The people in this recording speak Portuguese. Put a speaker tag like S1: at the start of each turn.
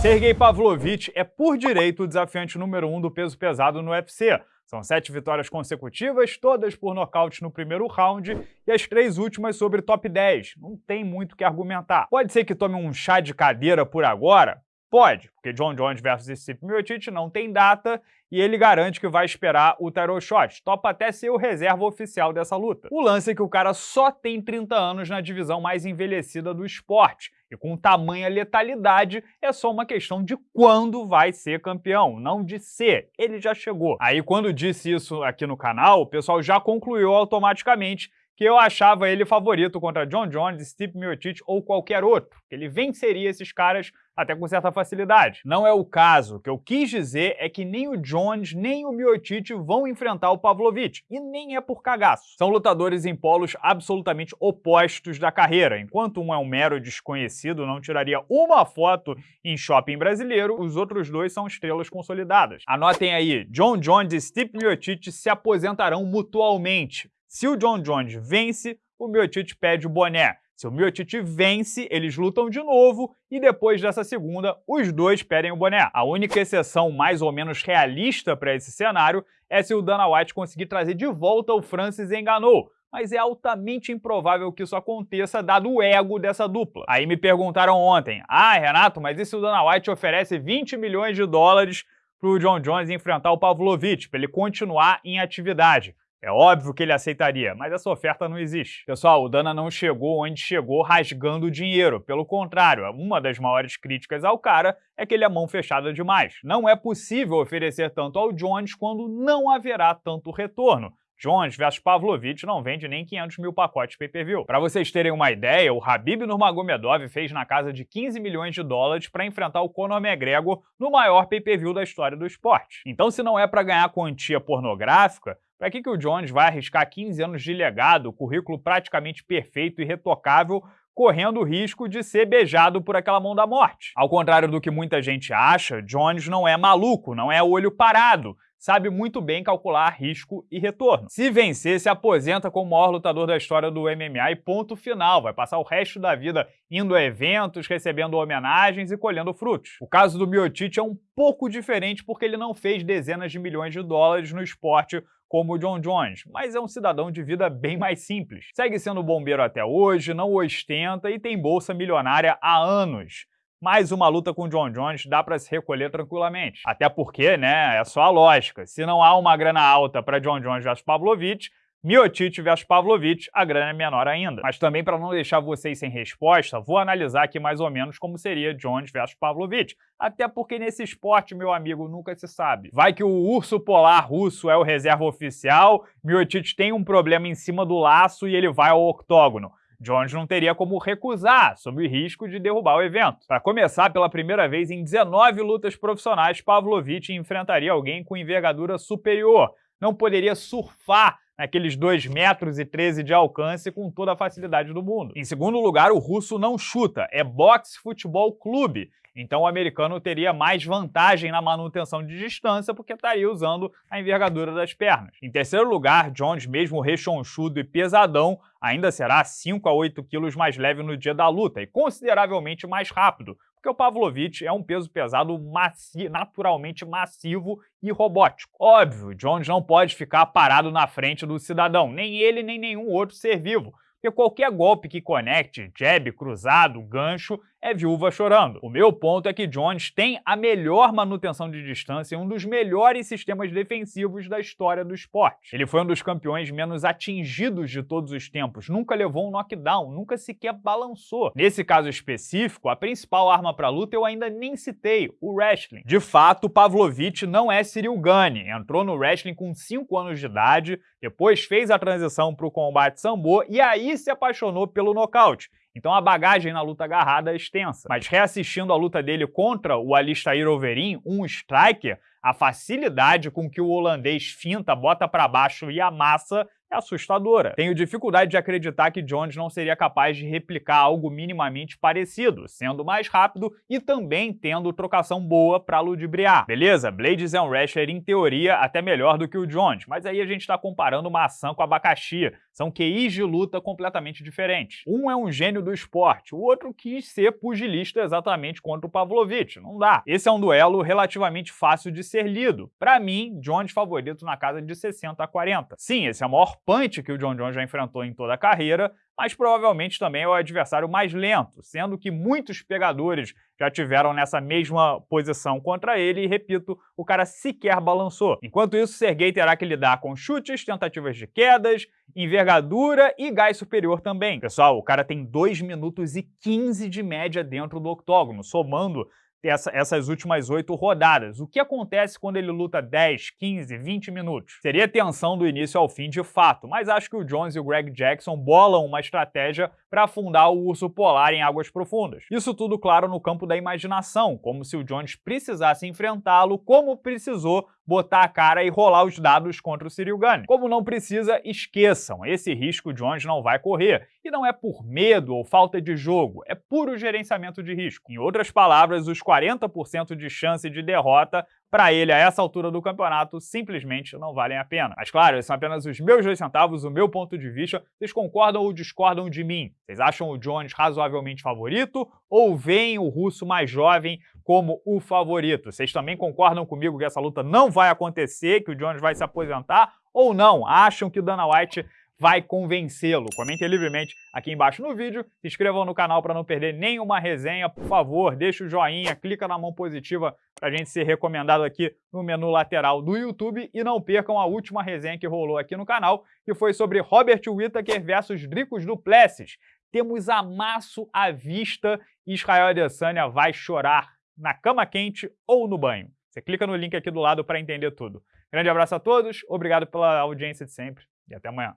S1: Sergei Pavlovich é por direito o desafiante número um do peso pesado no UFC. São sete vitórias consecutivas, todas por nocaute no primeiro round e as três últimas sobre top 10. Não tem muito o que argumentar. Pode ser que tome um chá de cadeira por agora? Pode, porque John Jones versus Stipe Miocic não tem data e ele garante que vai esperar o title shot. Topa até ser o reserva oficial dessa luta. O lance é que o cara só tem 30 anos na divisão mais envelhecida do esporte. E com tamanha letalidade, é só uma questão de quando vai ser campeão, não de ser. Ele já chegou. Aí quando disse isso aqui no canal, o pessoal já concluiu automaticamente que eu achava ele favorito contra John Jones, Steve Miocic ou qualquer outro, que ele venceria esses caras até com certa facilidade. Não é o caso. O que eu quis dizer é que nem o Jones nem o Miocic vão enfrentar o Pavlovich, e nem é por cagaço. São lutadores em polos absolutamente opostos da carreira. Enquanto um é um mero desconhecido, não tiraria uma foto em shopping brasileiro, os outros dois são estrelas consolidadas. Anotem aí, John Jones e Steve Miocic se aposentarão mutualmente. Se o John Jones vence, o Miocic pede o boné. Se o Miocic vence, eles lutam de novo e depois dessa segunda, os dois pedem o boné. A única exceção mais ou menos realista para esse cenário é se o Dana White conseguir trazer de volta o Francis Enganou, mas é altamente improvável que isso aconteça dado o ego dessa dupla. Aí me perguntaram ontem, ah Renato, mas e se o Dana White oferece 20 milhões de dólares para o John Jones enfrentar o Pavlovich, para ele continuar em atividade? É óbvio que ele aceitaria, mas essa oferta não existe. Pessoal, o Dana não chegou onde chegou rasgando dinheiro. Pelo contrário, uma das maiores críticas ao cara é que ele é mão fechada demais. Não é possível oferecer tanto ao Jones quando não haverá tanto retorno. Jones versus Pavlovich não vende nem 500 mil pacotes pay-per-view. Para vocês terem uma ideia, o Habib Nurmagomedov fez na casa de 15 milhões de dólares para enfrentar o Conor McGregor no maior pay-per-view da história do esporte. Então se não é para ganhar quantia pornográfica, para que, que o Jones vai arriscar 15 anos de legado, currículo praticamente perfeito e retocável, correndo o risco de ser beijado por aquela mão da morte? Ao contrário do que muita gente acha, Jones não é maluco, não é olho parado sabe muito bem calcular risco e retorno. Se vencer, se aposenta como o maior lutador da história do MMA e ponto final. Vai passar o resto da vida indo a eventos, recebendo homenagens e colhendo frutos. O caso do Miocic é um pouco diferente porque ele não fez dezenas de milhões de dólares no esporte como o John Jones, mas é um cidadão de vida bem mais simples. Segue sendo bombeiro até hoje, não ostenta e tem bolsa milionária há anos mais uma luta com o John Jones dá para se recolher tranquilamente. Até porque, né, é só a lógica. Se não há uma grana alta para John Jones versus Pavlovich, Miocic versus Pavlovich, a grana é menor ainda. Mas também para não deixar vocês sem resposta, vou analisar aqui mais ou menos como seria Jones versus Pavlovich. Até porque nesse esporte, meu amigo, nunca se sabe. Vai que o urso polar russo é o reserva oficial, Miocic tem um problema em cima do laço e ele vai ao octógono. Jones não teria como recusar, sob o risco de derrubar o evento. Para começar, pela primeira vez em 19 lutas profissionais, Pavlovich enfrentaria alguém com envergadura superior. Não poderia surfar naqueles 2 metros e 13 de alcance com toda a facilidade do mundo. Em segundo lugar, o russo não chuta, é boxe futebol clube. Então o americano teria mais vantagem na manutenção de distância porque estaria usando a envergadura das pernas. Em terceiro lugar, Jones, mesmo rechonchudo e pesadão, ainda será 5 a 8 quilos mais leve no dia da luta e consideravelmente mais rápido, porque o Pavlovich é um peso pesado maci naturalmente massivo e robótico. Óbvio, Jones não pode ficar parado na frente do cidadão, nem ele nem nenhum outro ser vivo, porque qualquer golpe que conecte, jab, cruzado, gancho, é viúva chorando. O meu ponto é que Jones tem a melhor manutenção de distância e um dos melhores sistemas defensivos da história do esporte. Ele foi um dos campeões menos atingidos de todos os tempos, nunca levou um knockdown, nunca sequer balançou. Nesse caso específico, a principal arma para luta eu ainda nem citei, o wrestling. De fato, Pavlovich não é Cyril Gane, entrou no wrestling com 5 anos de idade, depois fez a transição para o combate sambo e aí se apaixonou pelo nocaute. Então a bagagem na luta agarrada é extensa. Mas reassistindo a luta dele contra o Alistair Overeem, um striker, a facilidade com que o holandês finta, bota para baixo e amassa é assustadora. Tenho dificuldade de acreditar que Jones não seria capaz de replicar algo minimamente parecido, sendo mais rápido e também tendo trocação boa para ludibriar. Beleza, Blades é um wrestler em teoria até melhor do que o Jones, mas aí a gente está comparando maçã com abacaxi. São QIs de luta completamente diferentes. Um é um gênio do esporte, o outro quis ser pugilista exatamente contra o Pavlovich. Não dá. Esse é um duelo relativamente fácil de ser lido. Para mim, Jones favorito na casa de 60 a 40. Sim, esse é o maior punch que o John Jones já enfrentou em toda a carreira, mas provavelmente também é o adversário mais lento, sendo que muitos pegadores já tiveram nessa mesma posição contra ele e, repito, o cara sequer balançou. Enquanto isso, Sergei terá que lidar com chutes, tentativas de quedas, envergadura e gás superior também. Pessoal, o cara tem 2 minutos e 15 de média dentro do octógono, somando essa, essas últimas oito rodadas. O que acontece quando ele luta 10, 15, 20 minutos? Seria tensão do início ao fim de fato, mas acho que o Jones e o Greg Jackson bolam uma estratégia para afundar o urso polar em águas profundas. Isso tudo, claro, no campo da imaginação, como se o Jones precisasse enfrentá-lo como precisou botar a cara e rolar os dados contra o Cyril Gane. Como não precisa, esqueçam, esse risco Jones não vai correr. E não é por medo ou falta de jogo, é puro gerenciamento de risco. Em outras palavras, os 40% de chance de derrota para ele, a essa altura do campeonato, simplesmente não valem a pena. Mas claro, esses são apenas os meus dois centavos, o meu ponto de vista. Vocês concordam ou discordam de mim? Vocês acham o Jones razoavelmente favorito ou veem o russo mais jovem como o favorito? Vocês também concordam comigo que essa luta não vai acontecer, que o Jones vai se aposentar? Ou não? Acham que o Dana White vai convencê-lo? Comentem livremente aqui embaixo no vídeo, se inscrevam no canal para não perder nenhuma resenha, por favor, deixa o joinha, clica na mão positiva para a gente ser recomendado aqui no menu lateral do YouTube e não percam a última resenha que rolou aqui no canal, que foi sobre Robert Whittaker versus Dricos Duplessis. Temos amasso à vista e Israel Adesanya vai chorar na cama quente ou no banho. Você clica no link aqui do lado para entender tudo. Grande abraço a todos, obrigado pela audiência de sempre e até amanhã.